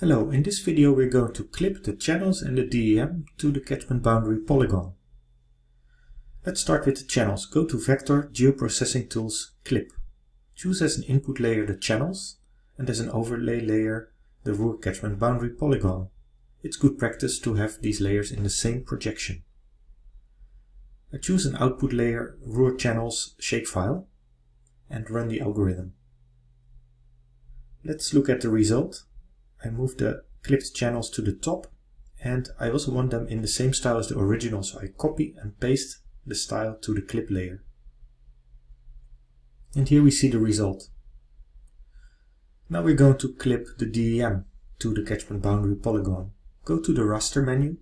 Hello, in this video we're going to clip the channels and the DEM to the catchment boundary polygon. Let's start with the channels. Go to Vector, Geoprocessing Tools, Clip. Choose as an input layer the channels and as an overlay layer the Ruhr catchment boundary polygon. It's good practice to have these layers in the same projection. I choose an output layer Ruhr channels shapefile and run the algorithm. Let's look at the result. I move the clipped channels to the top and I also want them in the same style as the original so I copy and paste the style to the clip layer. And here we see the result. Now we're going to clip the DEM to the catchment boundary polygon. Go to the raster menu,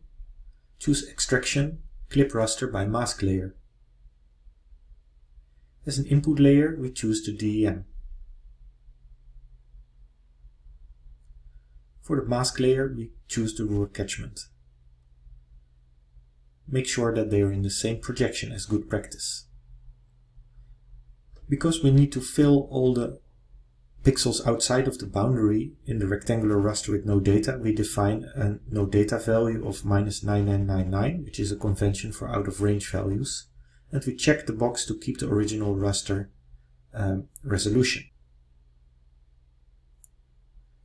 choose extraction, clip raster by mask layer. As an input layer we choose the DEM. For the mask layer, we choose the Ruhr catchment. Make sure that they are in the same projection as good practice. Because we need to fill all the pixels outside of the boundary in the rectangular raster with no data, we define a no data value of minus 9999, which is a convention for out of range values, and we check the box to keep the original raster um, resolution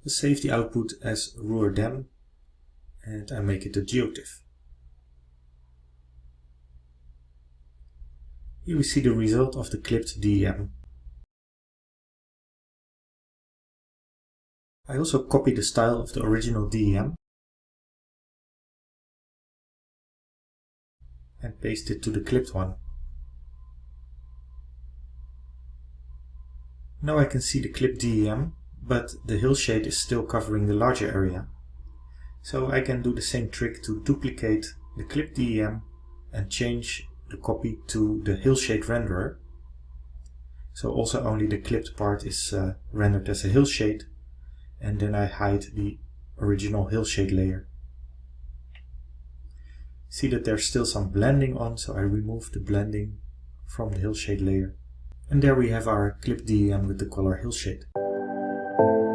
save the output as ruhr-dem and I make it a geotiff. Here we see the result of the clipped DEM. I also copy the style of the original DEM and paste it to the clipped one. Now I can see the clipped DEM but the hillshade is still covering the larger area. So I can do the same trick to duplicate the clip DEM and change the copy to the hillshade renderer. So also only the clipped part is uh, rendered as a hillshade and then I hide the original hillshade layer. See that there's still some blending on, so I remove the blending from the hillshade layer. And there we have our clip DEM with the color hillshade thank you.